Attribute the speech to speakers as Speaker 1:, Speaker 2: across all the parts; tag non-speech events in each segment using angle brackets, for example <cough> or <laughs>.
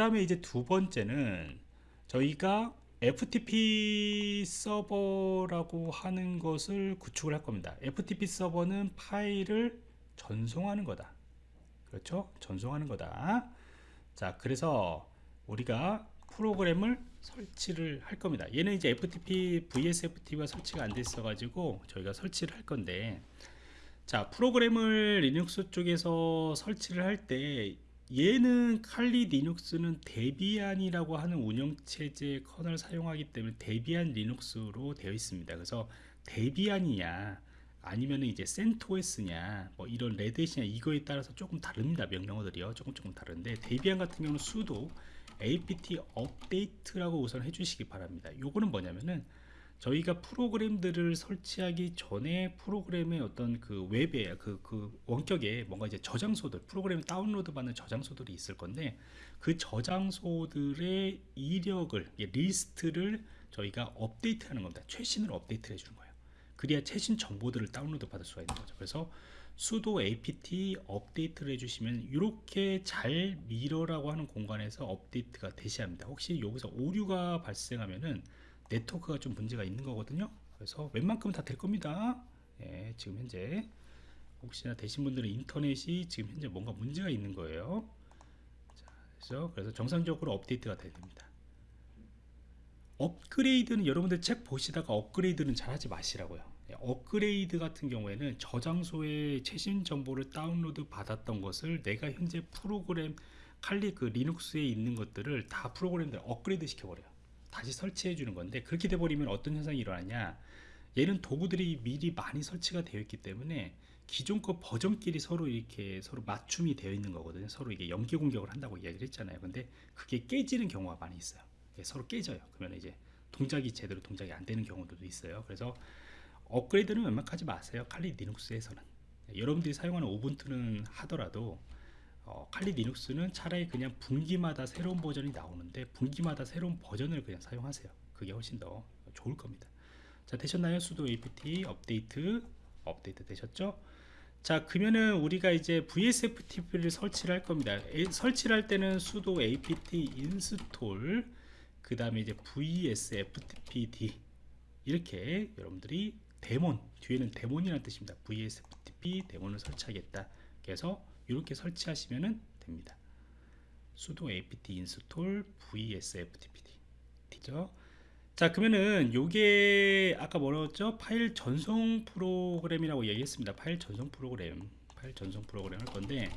Speaker 1: 다음에 이제 두 번째는 저희가 FTP 서버라고 하는 것을 구축을 할 겁니다. FTP 서버는 파일을 전송하는 거다. 그렇죠? 전송하는 거다. 자, 그래서 우리가 프로그램을 설치를 할 겁니다. 얘는 이제 FTP, VSFTP가 설치가 안 됐어 가지고 저희가 설치를 할 건데 자, 프로그램을 리눅스 쪽에서 설치를 할 때 얘는 칼리 리눅스는 데비안이라고 하는 운영체제 커널 사용하기 때문에 데비안 리눅스로 되어 있습니다. 그래서 데비안이냐 아니면 이제 센토스냐 뭐 이런 레드햇이냐 이거에 따라서 조금 다릅니다. 명령어들이요. 조금 조금 다른데 데비안 같은 경우는 sudo apt 업데이트라고 우선 해주시기 바랍니다. 요거는 뭐냐면은 저희가 프로그램들을 설치하기 전에 프로그램의 어떤 그 웹에 그, 그 원격에 뭔가 이제 저장소들 프로그램 다운로드 받는 저장소들이 있을 건데 그 저장소들의 이력을 리스트를 저희가 업데이트 하는 겁니다. 최신으로 업데이트 해주는 거예요. 그래야 최신 정보들을 다운로드 받을 수가 있는 거죠. 그래서 sudo apt 업데이트를 해주시면 이렇게 잘 mirror라고 하는 공간에서 업데이트가 되셔야 합니다. 혹시 여기서 오류가 발생하면은 네트워크가 좀 문제가 있는 거거든요. 그래서 웬만큼은 다될 겁니다. 예, 지금 현재. 혹시나 되신 분들은 인터넷이 지금 현재 뭔가 문제가 있는 거예요. 자, 그래서, 그래서 정상적으로 업데이트가 돼야 됩니다. 업그레이드는 여러분들 책 보시다가 업그레이드는 잘 하지 마시라고요. 예, 업그레이드 같은 경우에는 저장소에 최신 정보를 다운로드 받았던 것을 내가 현재 프로그램 칼리 그 리눅스에 있는 것들을 다 프로그램들 업그레이드 시켜버려요 다시 설치해 주는 건데 그렇게 돼 버리면 어떤 현상이 일어나냐? 얘는 도구들이 미리 많이 설치가 되어 있기 때문에 기존 거 버전끼리 서로 이렇게 서로 맞춤이 되어 있는 거거든요. 서로 이게 연계 공격을 한다고 이야기를 했잖아요. 근데 그게 깨지는 경우가 많이 있어요. 서로 깨져요. 그러면 이제 동작이 제대로 동작이 안 되는 경우도 있어요. 그래서 업그레이드는 웬만하지 마세요. 칼리 리눅스에서는. 여러분들이 사용하는 우분투는 하더라도 어, 칼리 리눅스는 차라리 그냥 분기마다 새로운 버전이 나오는데 분기마다 새로운 버전을 그냥 사용하세요. 그게 훨씬 더 좋을 겁니다. 자 되셨나요? 수도 apt 업데이트. 업데이트 되셨죠? 자 그러면은 우리가 이제 vsftp를 설치를 할 겁니다. 에, 설치를 할 때는 수도 apt install 그 다음에 이제 vsftpd 이렇게 여러분들이 데몬 뒤에는 데몬이라는 뜻입니다. Vsftp 데몬을 설치하겠다. 그래서 이렇게 설치하시면 됩니다. sudo apt install vsftpd 되죠? 자 그러면은 요게 아까 뭐라고 파일 전송 프로그램이라고 얘기했습니다. 파일 전송 프로그램. 파일 전송 프로그램 할 건데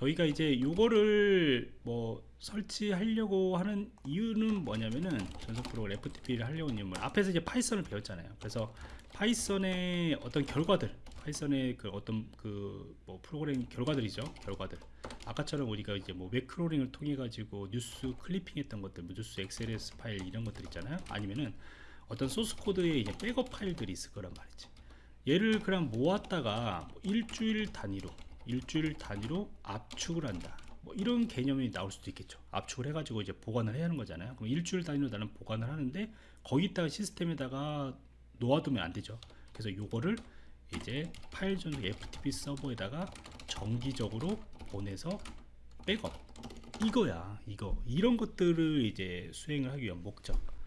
Speaker 1: 저희가 이제 요거를 뭐 설치하려고 하는 이유는 뭐냐면은 전송 프로그램 FTP를 하려고 하는 이유는 앞에서 이제 파이썬을 배웠잖아요. 그래서 파이썬의 어떤 결과들 파이썬의 그 어떤 그 뭐 프로그램 결과들이죠 결과들. 아까처럼 우리가 이제 뭐 web crawling을 통해 가지고 뉴스 clipping 했던 것들 뭐 뉴스 XLS 파일 이런 것들 있잖아요. 아니면은 어떤 소스 코드에 이제 백업 파일들이 있을 거란 말이지. 얘를 그냥 모았다가 뭐 일주일 단위로 일주일 단위로 압축을 한다. 뭐 이런 개념이 나올 수도 있겠죠. 압축을 해가지고 이제 보관을 해야 하는 거잖아요. 그럼 일주일 단위로 나는 보관을 하는데 거기다가 시스템에다가 놓아두면 안 되죠. 그래서 요거를 이제 파일 전송 FTP 서버에다가 정기적으로 보내서 백업. 이거야 이거. 이런 것들을 이제 수행을 하기 위한 목적. 예,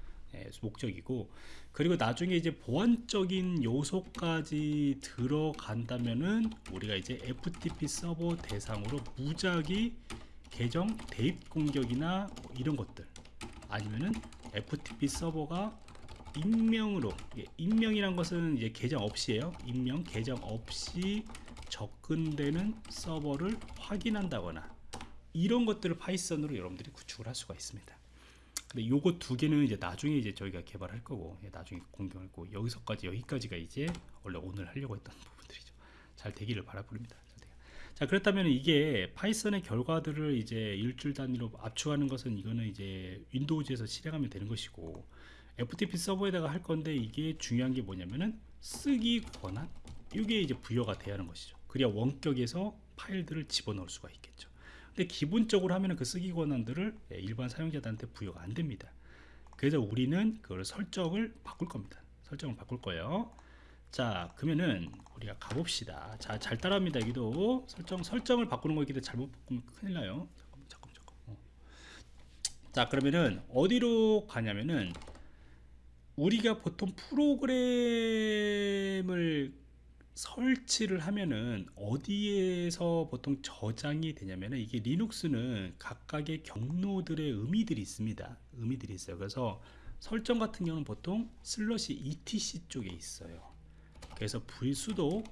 Speaker 1: 목적이고 그리고 나중에 이제 보안적인 요소까지 들어간다면은 우리가 이제 FTP 서버 대상으로 무작위 계정 대입 공격이나 뭐 이런 것들 아니면은 FTP 서버가 익명으로 익명이란 것은 이제 계정 없이에요. 익명 계정 없이 접근되는 서버를 확인한다거나 이런 것들을 파이썬으로 여러분들이 구축을 할 수가 있습니다 근데 요거 두 개는 이제 나중에 이제 저희가 개발할 거고 예, 나중에 공개할 거고 여기서까지 여기까지가 이제 원래 오늘 하려고 했던 <laughs> 부분들이죠. 잘 되기를 바라봅니다. 자 그렇다면 이게 파이썬의 결과들을 이제 일주일 단위로 압축하는 것은 이거는 이제 윈도우즈에서 실행하면 되는 것이고 FTP 서버에다가 할 건데 이게 중요한 게 뭐냐면은 쓰기 권한? 이게 이제 부여가 돼야 하는 것이죠. 그래야 원격에서 파일들을 집어넣을 수가 있겠죠 근데 기본적으로 하면은 그 쓰기 권한들을 예, 일반 사용자들한테 부여가 안 됩니다. 그래서 우리는 그걸 설정을 바꿀 겁니다. 설정을 바꿀 거예요. 자 그러면은 우리가 가봅시다. 자 잘 따라합니다 여기도. 설정 설정을 바꾸는 거기 때문에 잘못 바꾸면 큰일 나요. 잠깐만 잠깐만 잠깐 어. 자 그러면은 어디로 가냐면은 우리가 보통 프로그램을 설치를 하면은 어디에서 보통 저장이 되냐면은 이게 리눅스는 각각의 경로들의 의미들이 있습니다. 의미들이 있어요. 그래서 설정 같은 경우는 보통 슬러시 etc 쪽에 있어요. 그래서 v 수도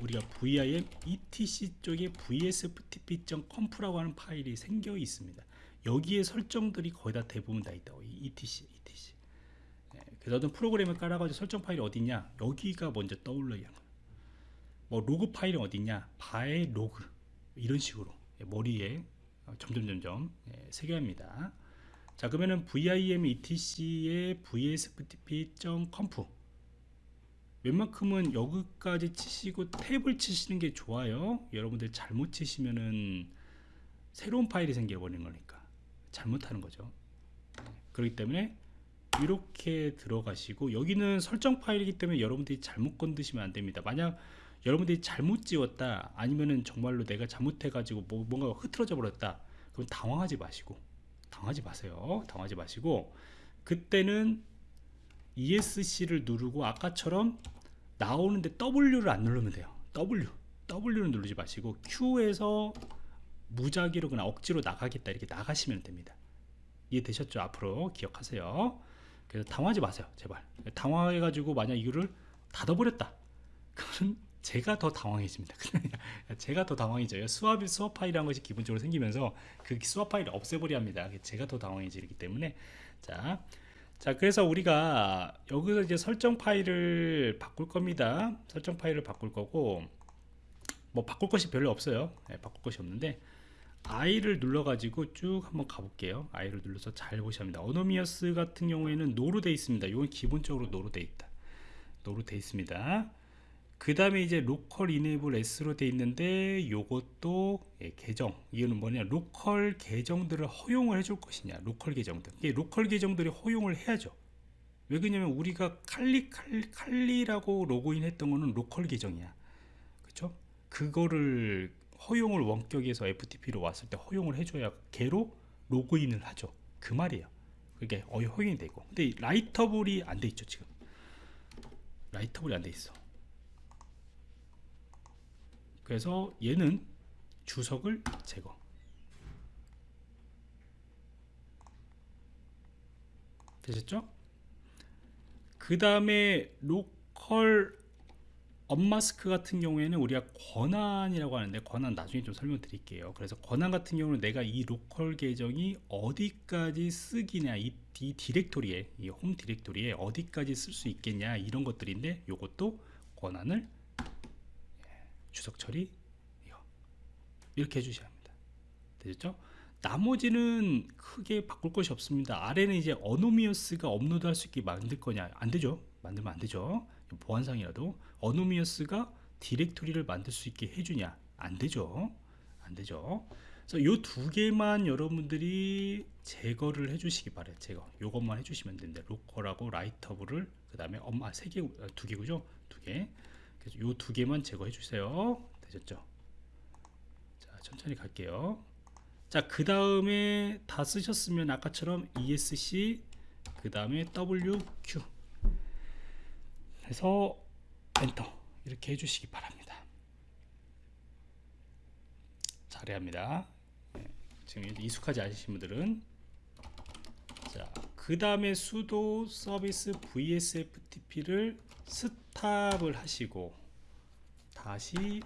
Speaker 1: 우리가 vim etc 쪽에 vsftp.conf라고 하는 파일이 생겨 있습니다. 여기에 설정들이 거의 다 대부분 다 있다고 이 etc etc. 네, 그래서 어떤 프로그램을 깔아가지고 설정 파일이 어디냐 여기가 먼저 떠올라야 하는 거예요. 뭐 로그 파일은 어디냐? var의 log. 이런 식으로. 예, 머리에 어, 점점 점점 예, 새겨야 합니다. 자 그러면은 vim etc의 vsftp.conf 웬만큼은 여기까지 치시고 탭을 치시는 게 좋아요. 여러분들 잘못 치시면은 새로운 파일이 생겨버리는 거니까 잘못하는 거죠. 그렇기 때문에 이렇게 들어가시고 여기는 설정 파일이기 때문에 여러분들이 잘못 건드시면 안 됩니다. 만약 여러분들이 잘못 지웠다 아니면은 정말로 내가 잘못해 가지고 뭐, 뭔가 흐트러져 버렸다 그럼 당황하지 마시고 당하지 마세요. 당하지 마시고 그때는 ESC를 누르고 아까처럼 나오는데 W를 안 누르면 돼요. W W를 누르지 마시고 Q에서 무작위로 그냥 억지로 나가겠다 이렇게 나가시면 됩니다. 이해되셨죠? 앞으로 기억하세요. 그래서 당황하지 마세요 제발. 당황해 가지고 만약 이거를 닫아버렸다. 그러면 제가 더 당황해집니다. <laughs> 제가 더 당황해져요. 수압, 수압 파일이라는 것이 기본적으로 생기면서 그 수압 파일을 없애버려 합니다. 제가 더 당황해지기 때문에. 자, 자, 그래서 우리가 여기서 이제 설정 파일을 바꿀 겁니다. 설정 파일을 바꿀 거고, 뭐 바꿀 것이 별로 없어요. 네, 바꿀 것이 없는데, I를 눌러가지고 쭉 한번 가볼게요. I를 눌러서 잘 보셔야 합니다. anonymous 같은 경우에는 no로 돼 있습니다. 이건 기본적으로 no로 돼 있다. no로 돼 있습니다. 그 다음에 이제 local enable yes로 돼 있는데 요것도 예, 계정. 이거는 뭐냐? 로컬 계정들을 허용을 해줄 것이냐? 로컬 계정들. 이게 로컬 계정들이 허용을 해야죠. 왜 그러냐면 우리가 칼리 칼리, 칼리라고 로그인 했던 거는 로컬 계정이야. 그쵸? 그거를 허용을 원격에서 FTP로 왔을 때 허용을 해줘야 걔로 로그인을 하죠. 그 말이에요. 그게 허용이 되고. 근데 라이터블이 안 돼 있죠 지금. 라이터블이 안 돼 있어 그래서 얘는 주석을 제거 되셨죠? 그 다음에 local umask 같은 경우에는 우리가 권한이라고 하는데 권한 나중에 좀 설명드릴게요 그래서 권한 같은 경우는 내가 이 로컬 계정이 어디까지 쓰기냐 이, 이 디렉토리에 이 홈 디렉토리에 어디까지 쓸 수 있겠냐 이런 것들인데 이것도 권한을 주석 처리 이렇게 해주셔야 합니다. 되셨죠? 나머지는 크게 바꿀 것이 없습니다. 아래는 이제 anonymous가 업로드 할 수 있게 만들 거냐. 안 되죠? 만들면 안 되죠. 보안상이라도 어노미어스가 디렉토리를 만들 수 있게 해주냐. 안 되죠. 안 되죠. 그래서 요 두 개만 여러분들이 제거를 해주시기 바래요. 제거. 요것만 해주시면 되는데 로컬하고 라이터블을 그 다음에 엄마 세개두 개구죠? 두 개 요 두 개만 제거해 주세요. 되셨죠? 자 천천히 갈게요. 자그 다음에 다 쓰셨으면 아까처럼 ESC 그 다음에 WQ 해서 엔터 이렇게 해주시기 바랍니다. 잘해야 합니다. 네, 지금 익숙하지 않으신 분들은. 자 그 다음에 수도 서비스 vsftp를 스탑을 하시고 다시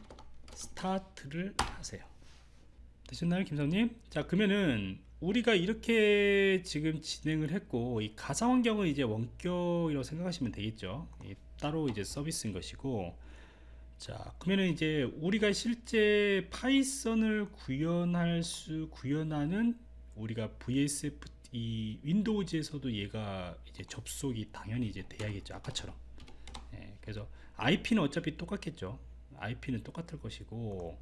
Speaker 1: 스타트를 하세요. 되셨나요 김성님? 자 그러면은 우리가 이렇게 지금 진행을 했고 이 가상 환경은 이제 원격이라고 생각하시면 되겠죠. 따로 이제 서비스인 것이고. 자 그러면은 이제 우리가 실제 파이썬을 구현할 수 구현하는 우리가 VSF 이 윈도우즈에서도 얘가 이제 접속이 당연히 이제 돼야겠죠 아까처럼. 예, 그래서 IP는 어차피 똑같겠죠. IP는 똑같을 것이고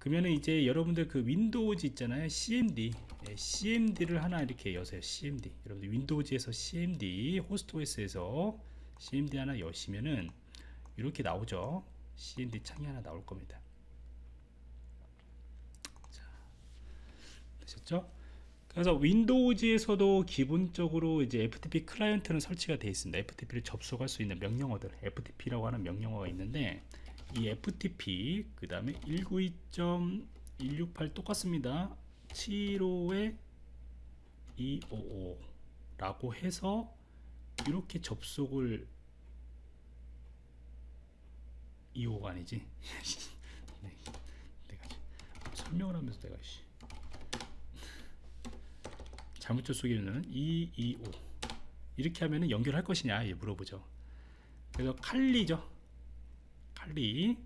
Speaker 1: 그러면은 이제 여러분들 그 윈도우즈 있잖아요. CMD 예, CMD를 하나 이렇게 여세요. CMD 여러분들 윈도우즈에서 CMD 호스트OS에서 CMD 하나 여시면은 이렇게 나오죠. CMD 창이 하나 나올 겁니다. 자, 되셨죠 그래서 윈도우즈에서도 기본적으로 이제 FTP 클라이언트는 설치가 되어 있습니다. FTP를 접속할 수 있는 명령어들, FTP라고 하는 명령어가 있는데 이 FTP 그 다음에 192.168 똑같습니다. 75에 255라고 해서 이렇게 접속을 2호가 아니지. <laughs> 네, 내가 설명을 하면서 내가 씨. 잘못 접속이면 225 이렇게 하면은 연결할 것이냐 예, 물어보죠. 그래서 칼리죠. 칼리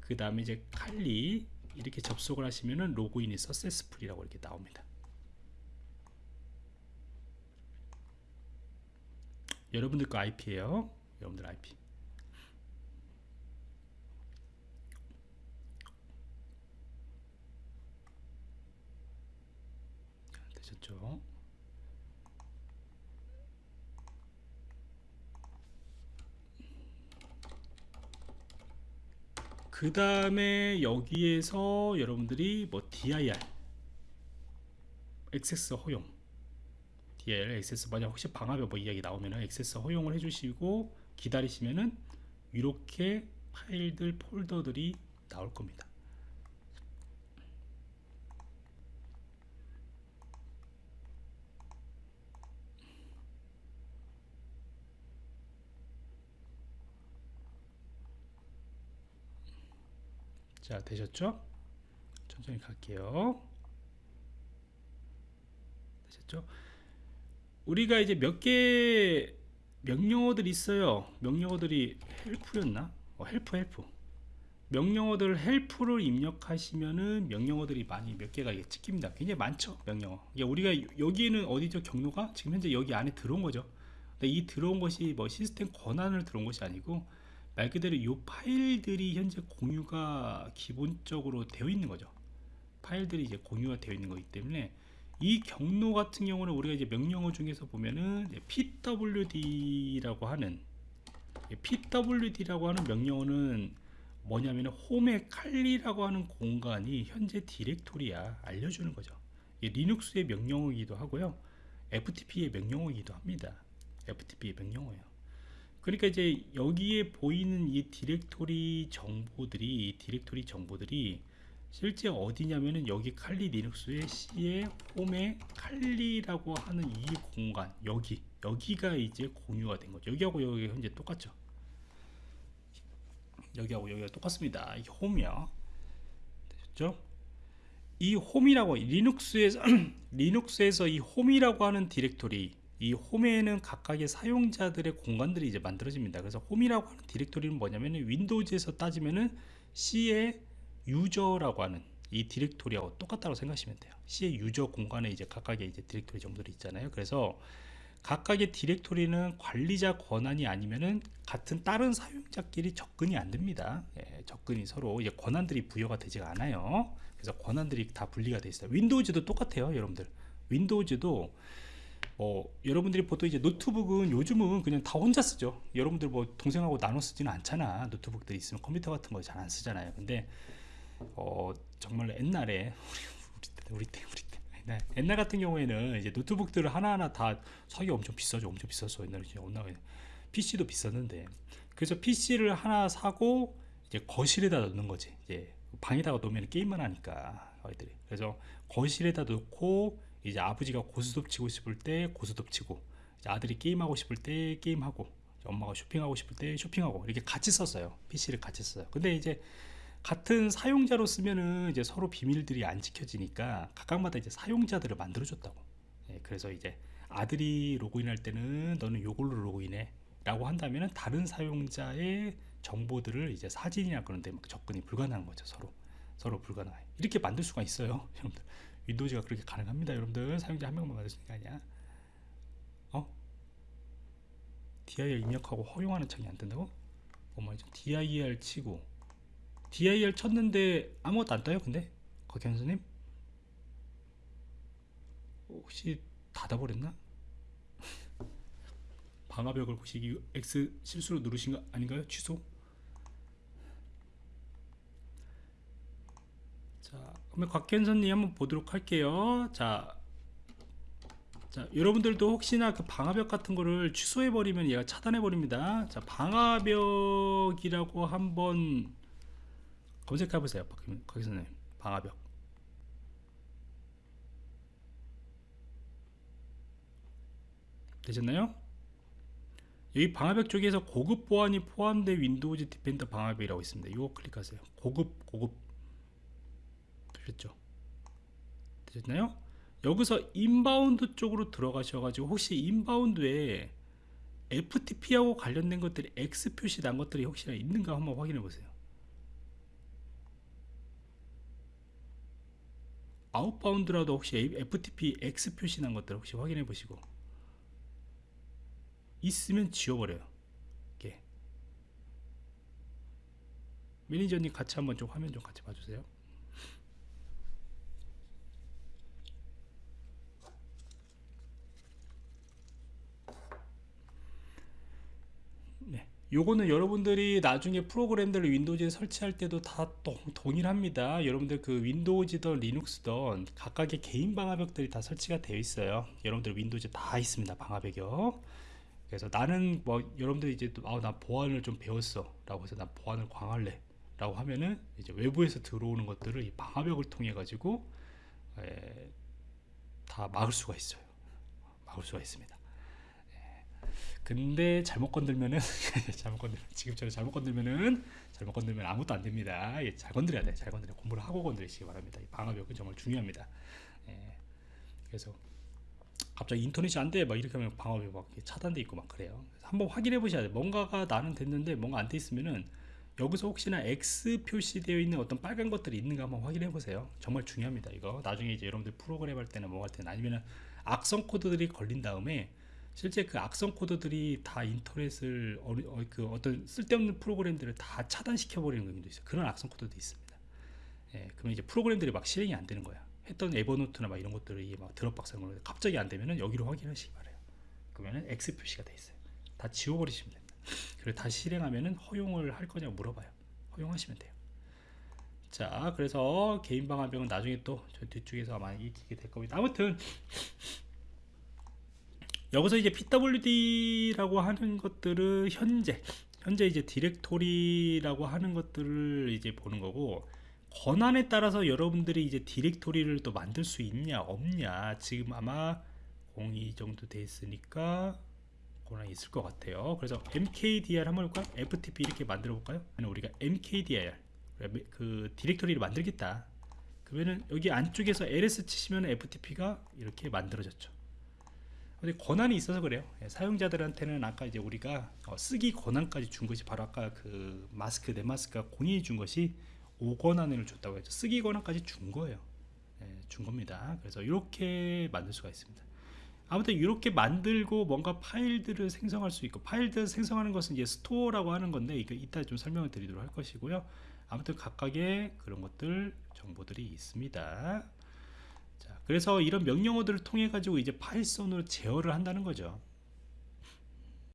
Speaker 1: 그 다음에 이제 칼리 이렇게 접속을 하시면은 로그인이 서세스풀이라고 이렇게 나옵니다. 여러분들 거 IP예요. 여러분들 IP. 되셨죠? 그 다음에 여기에서 여러분들이 뭐 DIR 액세스 허용 DIR 액세스 만약 혹시 방화벽 뭐 이야기 나오면은 액세스 허용을 해주시고 기다리시면은 이렇게 파일들 폴더들이 나올 겁니다. 자 되셨죠? 천천히 갈게요. 되셨죠? 우리가 이제 몇 개 명령어들이 있어요. 명령어들이 help였나? 어, help help. 명령어들 help를 입력하시면은 명령어들이 많이 몇 개가 이게 찍힙니다. 굉장히 많죠. 명령어. 이게 우리가 여기에는 어디죠? 경로가 지금 현재 여기 안에 들어온 거죠. 근데 이 들어온 것이 뭐 시스템 권한을 들어온 것이 아니고 말 그대로 이 파일들이 현재 공유가 기본적으로 되어 있는 거죠. 파일들이 이제 공유가 되어 있는 거기 때문에 이 경로 같은 경우는 우리가 이제 명령어 중에서 보면은 pwd라고 하는 pwd라고 하는 명령어는 뭐냐면은 홈의 칼리라고 하는 공간이 현재 디렉토리야 알려주는 거죠. 리눅스의 명령어이기도 하고요. FTP의 명령어이기도 합니다. FTP의 명령어예요. 그러니까 이제 여기에 보이는 이 디렉토리 정보들이 디렉토리 정보들이 실제 어디냐면은 여기 칼리 리눅스의 C의 홈에 칼리라고 하는 이 공간 여기 여기가 이제 공유가 된 거죠. 여기하고 여기 현재 똑같죠. 여기하고 여기가 똑같습니다. 이 home이요. 되셨죠? 이 home이라고 Linux에서 <clears throat> Linux에서 이 home이라고 하는 디렉토리 이 home에는 각각의 사용자들의 공간들이 이제 만들어집니다. 그래서 home이라고 하는 디렉토리는 뭐냐면 Windows에서 따지면은 C의 user라고 하는 이 디렉토리하고 똑같다고 생각하시면 돼요. C의 user 공간에 이제 각각의 이제 디렉토리 정보들이 있잖아요. 그래서 각각의 디렉토리는 관리자 권한이 아니면은 같은 다른 사용자끼리 접근이 안 됩니다. 예, 접근이 서로 이제 권한들이 부여가 되지가 않아요. 그래서 권한들이 다 분리가 돼 있어요. Windows도 똑같아요, 여러분들. Windows도 뭐 여러분들이 보통 이제 노트북은 요즘은 그냥 다 혼자 쓰죠. 여러분들 뭐 동생하고 나눠 쓰지는 않잖아. 노트북들이 있으면 컴퓨터 같은 거 잘 안 쓰잖아요. 근데 어 정말 옛날에 <laughs> 우리 때 우리 때 우리 때 옛날, 옛날 같은 경우에는 이제 노트북들을 하나하나 다 사기 엄청 비싸죠. 엄청 비쌌어. 옛날에 온나 PC도 비쌌는데 그래서 PC를 하나 사고 이제 거실에다 놓는 거지. 이제 방에다가 놓으면 게임만 하니까 아이들이. 그래서 거실에다 놓고 이제 아버지가 고스톱 치고 싶을 때 고스톱 치고 아들이 게임하고 싶을 때 게임하고 엄마가 쇼핑하고 싶을 때 쇼핑하고 이렇게 같이 썼어요. PC를 같이 써요. 근데 이제 같은 사용자로 쓰면은 이제 서로 비밀들이 안 지켜지니까 각각마다 이제 사용자들을 만들어 줬다고. 예, 그래서 이제 아들이 로그인할 때는 너는 요걸로 로그인해 라고 한다면은 다른 사용자의 정보들을 이제 사진이나 그런 데 접근이 불가능한 거죠 서로 서로 불가능해 이렇게 만들 수가 있어요 <laughs> 여러분들 윈도우즈가 그렇게 가능합니다 여러분들 사용자 한 명만 만드시는 게 아니야 어? dir 입력하고 허용하는 창이 안 된다고? 어머죠 dir 치고 dir 쳤는데 아무것도 안 떠요 근데 거기 선생님 혹시 닫아버렸나? <laughs> 방화벽을 혹시 X 실수로 누르신 거 아닌가요? 취소? 자, 그러면 곽현선님 한번 보도록 할게요. 자, 자, 여러분들도 혹시나 그 방화벽 같은 거를 취소해 버리면 얘가 차단해 버립니다. 자, 방화벽이라고 한번 검색해 보세요. 거기서는 방화벽. 되셨나요? 여기 방화벽 쪽에서 고급 보안이 포함된 Windows Defender 방화벽이라고 있습니다. 이거 클릭하세요. 고급 고급 되셨죠? 되셨나요? 여기서 inbound 쪽으로 들어가셔 가지고 혹시 inbound에 FTP하고 관련된 것들이 X 표시 난 것들이 혹시나 있는가 한번 확인해 보세요. outbound라도 혹시 FTP X 표시 난 것들 혹시 확인해 보시고 있으면 지워버려요. 이렇게. 매니저님 같이 한번 좀 화면 좀 같이 봐주세요. 네. 요거는 여러분들이 나중에 프로그램들을 Windows에 설치할 때도 다 동, 동일합니다. 여러분들 그 Windows든 Linux든 각각의 개인 방화벽들이 다 설치가 되어 있어요. 여러분들 Windows 다 있습니다. 방화벽이요. 그래서 나는 뭐 여러분들이 이제 아, 나 보안을 좀 배웠어 라고 해서 나 보안을 강할래 라고 하면은 이제 외부에서 들어오는 것들을 이 방화벽을 통해 가지고 에, 다 막을 수가 있어요 막을 수가 있습니다 예. 근데 잘못 건들면은 <laughs> 잘못 건들 지금처럼 잘못 건들면은 잘못 건들면 아무것도 안 됩니다. 예, 잘 건드려야 돼 잘 건드려 공부를 하고 건드리시기 바랍니다. 이 방화벽은 정말 중요합니다. 예. 그래서 갑자기 인터넷이 안 돼. 막 이렇게 하면 방어이 막 차단돼 있고 막 그래요. 한번 확인해 보셔야 돼요. 뭔가가 나는 됐는데 뭔가 안 돼 있으면은 여기서 혹시나 X 표시되어 있는 어떤 빨간 것들이 있는가 한번 확인해 보세요. 정말 중요합니다 이거. 나중에 이제 여러분들 프로그램 할 때나 뭐 할 때나 아니면은 악성 코드들이 걸린 다음에 실제 그 악성 코드들이 다 인터넷을 어, 어, 그 어떤 쓸데없는 프로그램들을 다 차단시켜 버리는 경우도 있어요 그런 악성 코드도 있습니다 예, 그러면 이제 프로그램들이 막 실행이 안 되는 거야 했던 에버노트나 막 이런 것들이 막 드롭박스 이런 갑자기 안 되면은 여기로 확인하시기 바래요. 그러면은 X 표시가 돼 있어요. 다 지워버리시면 됩니다. 그리고 다시 실행하면은 허용을 할 거냐고 물어봐요. 허용하시면 돼요. 자, 그래서 개인 방화벽은 나중에 또 저 뒤쪽에서 아마 익히게 될 겁니다. 아무튼 여기서 이제 PWD라고 하는 것들은 현재 현재 이제 디렉토리라고 하는 것들을 이제 보는 거고 권한에 따라서 여러분들이 이제 디렉토리를 또 만들 수 있냐 없냐 지금 아마 02 정도 돼 있으니까 권한이 있을 것 같아요. 그래서 mkdir 한번 볼까요? Ftp 이렇게 만들어 볼까요? 우리가 mkdir 그 디렉토리를 만들겠다. 그러면은 여기 안쪽에서 ls 치시면 ftp가 이렇게 만들어졌죠 근데 권한이 있어서 그래요. 예, 사용자들한테는 아까 이제 우리가 어, 쓰기 권한까지 준 것이 바로 아까 그 마스크 umask가 공이이 준 것이 5권한을 줬다고 했죠. 쓰기 권한까지 준 거예요. 네, 준 겁니다. 그래서 이렇게 만들 수가 있습니다. 아무튼 이렇게 만들고 뭔가 파일들을 생성할 수 있고 파일들을 생성하는 것은 이제 store라고 하는 건데 이거 이따 좀 설명을 드리도록 할 것이고요. 아무튼 각각의 그런 것들 정보들이 있습니다 자 그래서 이런 명령어들을 통해 가지고 이제 파일선으로 제어를 한다는 거죠